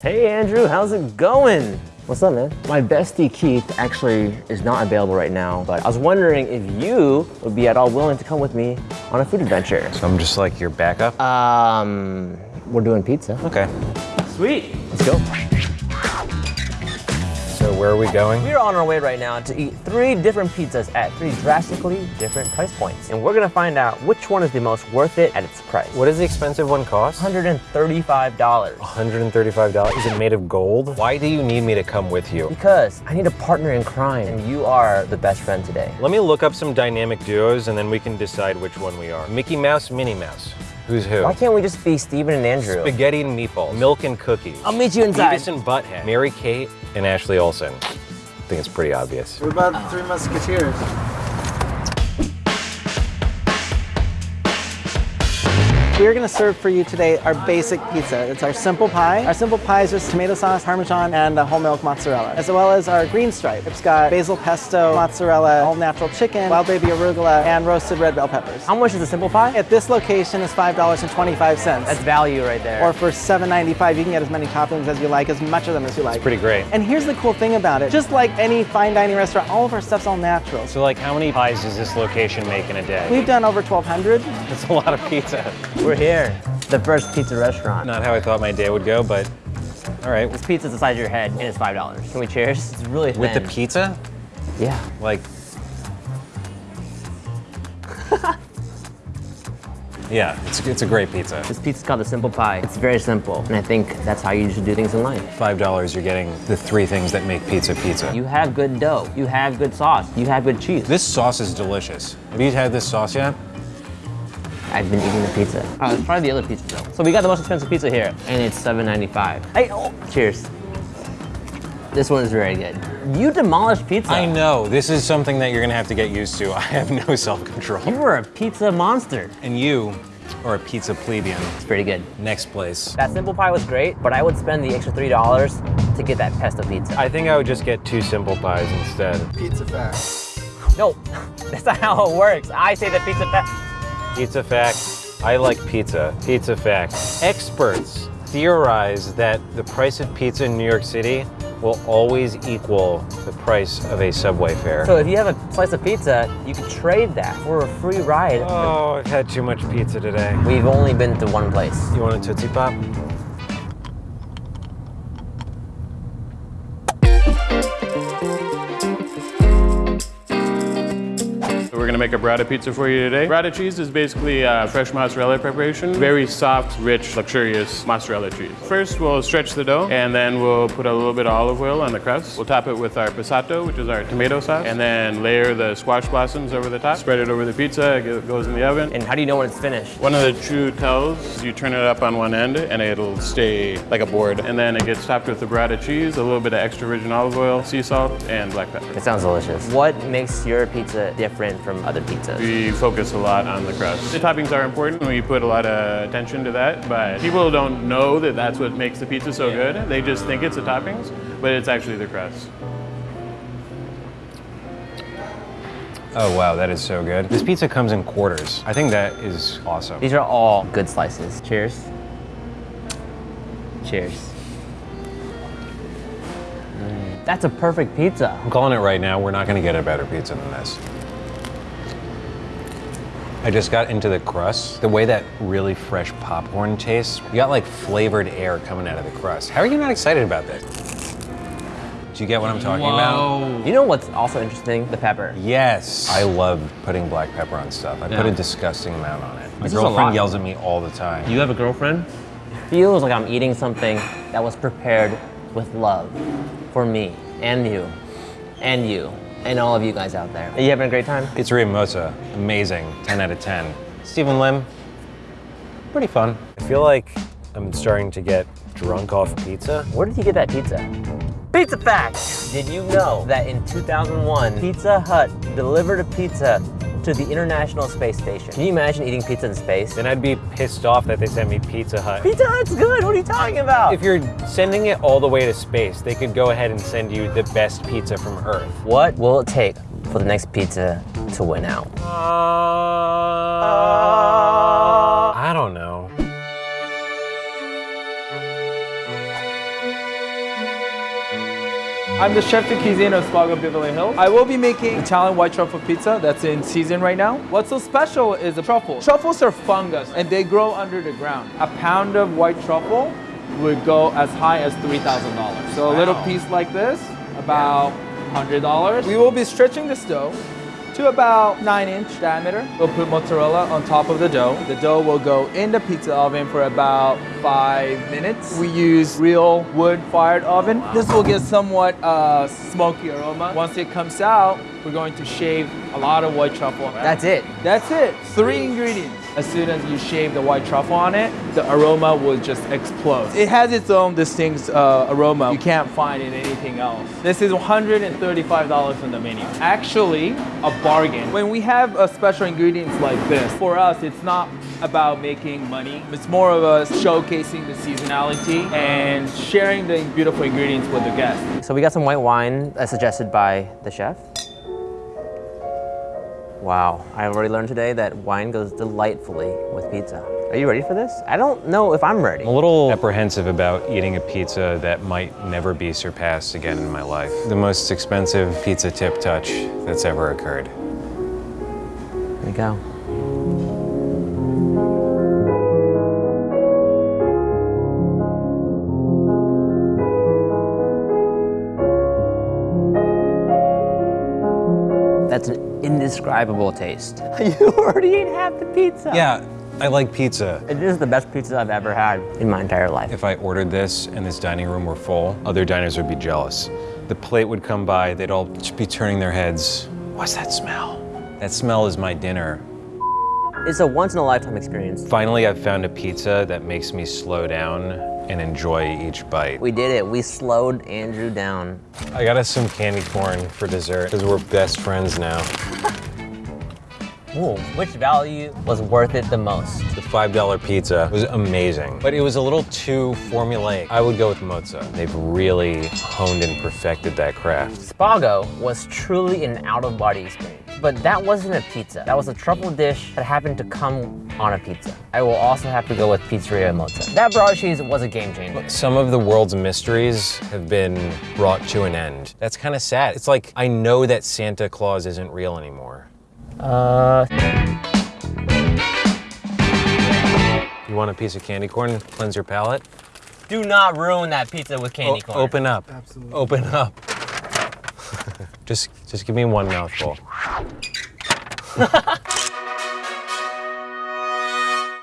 Hey Andrew, how's it going? What's up, man? My bestie Keith actually is not available right now, but I was wondering if you would be at all willing to come with me on a food adventure. So I'm just like your backup? Um, we're doing pizza. Okay. Sweet. Let's go. Where are we going? We're on our way right now to eat three different pizzas at three drastically different price points. And we're gonna find out which one is the most worth it at its price. What does the expensive one cost? $135. $135. Is it made of gold? Why do you need me to come with you? Because I need a partner in crime, and you are the best friend today. Let me look up some dynamic duos and then we can decide which one we are. Mickey Mouse, Minnie Mouse. Who's who? Why can't we just be Steven and Andrew? Spaghetti and meatballs. Milk and cookies. I'll meet you inside. Beavis and Butthead. Mary Kate and Ashley Olsen. I think it's pretty obvious. What about the Three Musketeers? We're gonna serve for you today our basic pizza. It's our simple pie. Our simple pie is just tomato sauce, parmesan, and uh, whole milk mozzarella, as well as our green stripe. It's got basil pesto, mozzarella, whole natural chicken, wild baby arugula, and roasted red bell peppers. How much is the simple pie? At this location is $5.25. That's value right there. or for $7.95, you can get as many toppings as you like, as much of them as you like. It's pretty great. And here's the cool thing about it. Just like any fine dining restaurant, all of our stuff's all natural. So like how many pies does this location make in a day? We've done over 1,200. That's a lot of pizza. We're here. The first pizza restaurant. Not how I thought my day would go, but all right. This pizza's the size of your head and it's five dollars. Can we cheers? It's really thin. With the pizza? Yeah. Like. yeah, it's, it's a great pizza. This pizza's called the simple pie. It's very simple, and I think that's how you should do things in life. Five dollars, you're getting the three things that make pizza pizza. You have good dough. You have good sauce. You have good cheese. This sauce is delicious. Have you had this sauce yet? I've been eating the pizza. Oh, let's try the other pizza though. So we got the most expensive pizza here, and it's $7.95. Hey, oh, cheers. This one is very good. You demolished pizza. I know. This is something that you're gonna have to get used to. I have no self-control. You were a pizza monster. And you are a pizza plebeian. It's pretty good. Next place. That simple pie was great, but I would spend the extra $3 to get that pesto pizza. I think I would just get two simple pies instead. Pizza fact. no, that's not how it works. I say the pizza fa- Pizza fact, I like pizza. Pizza fact, experts theorize that the price of pizza in New York City will always equal the price of a subway fare. So if you have a slice of pizza, you could trade that for a free ride. Oh, I've had too much pizza today. We've only been to one place. You want a Tootsie Pop? We're gonna make a burrata pizza for you today. Burrata cheese is basically uh, fresh mozzarella preparation. Very soft, rich, luxurious mozzarella cheese. First, we'll stretch the dough, and then we'll put a little bit of olive oil on the crust. We'll top it with our passato, which is our tomato sauce, and then layer the squash blossoms over the top. Spread it over the pizza, it goes in the oven. And how do you know when it's finished? One of the true tells is you turn it up on one end and it'll stay like a board. And then it gets topped with the burrata cheese, a little bit of extra virgin olive oil, sea salt, and black pepper. It sounds delicious. What makes your pizza different from other pizzas? We focus a lot on the crust. The toppings are important. We put a lot of attention to that, but people don't know that that's what makes the pizza so good. They just think it's the toppings, but it's actually the crust. Oh wow, that is so good. This pizza comes in quarters. I think that is awesome. These are all good slices. Cheers. Cheers. Mm, That's a perfect pizza. I'm calling it right now, we're not gonna get a better pizza than this. I just got into the crust. The way that really fresh popcorn tastes, you got like flavored air coming out of the crust. How are you not excited about this? Do you get what I'm talking about? You know what's also interesting? The pepper. Yes. I love putting black pepper on stuff. I put a disgusting amount on it. My This girlfriend yells at me all the time. You have a girlfriend? Feels like I'm eating something that was prepared with love for me and you and you and all of you guys out there. Are you having a great time? Pizzeria Mozza, amazing, 10 out of 10. Steven Lim, pretty fun. I feel like I'm starting to get drunk off pizza. Where did you get that pizza? Pizza fact! Did you know that in 2001, Pizza Hut delivered a pizza to the International Space Station? Can you imagine eating pizza in space? Then I'd be pissed off that they sent me Pizza Hut. Pizza Hut's good, what are you talking about? If you're sending it all the way to space, they could go ahead and send you the best pizza from Earth. what will it take for the next pizza to win out? I don't I'm the chef de cuisine of Spago Beverly Hills. I will be making Italian white truffle pizza that's in season right now. What's so special is the truffle. Truffles are fungus and they grow under the ground. A pound of white truffle would go as high as $3,000. So a little piece like this, about $100. We will be stretching this dough to about 9 inch diameter. We'll put mozzarella on top of the dough. The dough will go in the pizza oven for about 5 minutes. We use real wood fired oven. This will get somewhat uh, smoky aroma. Once it comes out, we're going to shave a lot of white truffle. That's it. That's it. Three ingredients. As soon as you shave the white truffle on it, the aroma will just explode. It has its own distinct uh, aroma you can't find in anything else. This is $135 on the menu. Actually, a bargain. When we have a special ingredients like this, for us, it's not about making money. It's more of us showcasing the seasonality and sharing the beautiful ingredients with the guests. So we got some white wine as suggested by the chef. Wow, I've already learned today that wine goes delightfully with pizza. Are you ready for this? I don't know if I'm ready. I'm a little apprehensive about eating a pizza that might never be surpassed again in my life. The most expensive pizza tip touch that's ever occurred. Here we go. Indescribable taste. You already ate half the pizza. Yeah, I like pizza. It is the best pizza I've ever had in my entire life. If I ordered this and this dining room were full, other diners would be jealous. The plate would come by, they'd all be turning their heads. What's that smell? That smell is my dinner. It's a once in a lifetime experience. Finally, I've found a pizza that makes me slow down and enjoy each bite. We did it. We slowed Andrew down. I got us some candy corn for dessert because we're best friends now. Ooh, which value was worth it the most? The $5 pizza was amazing, but it was a little too formulaic. I would go with mozza. They've really honed and perfected that craft. Spago was truly an out-of-body experience. But that wasn't a pizza. That was a truffle dish that happened to come on a pizza. I will also have to go with Pizzeria Mozza. That broad cheese was a game changer. Some of the world's mysteries have been brought to an end. That's kind of sad. It's like I know that Santa Claus isn't real anymore. Uh, You want a piece of candy corn? Cleanse your palate? do not ruin that pizza with candy O- corn. open up. Absolutely. Open up. just, just give me one mouthful.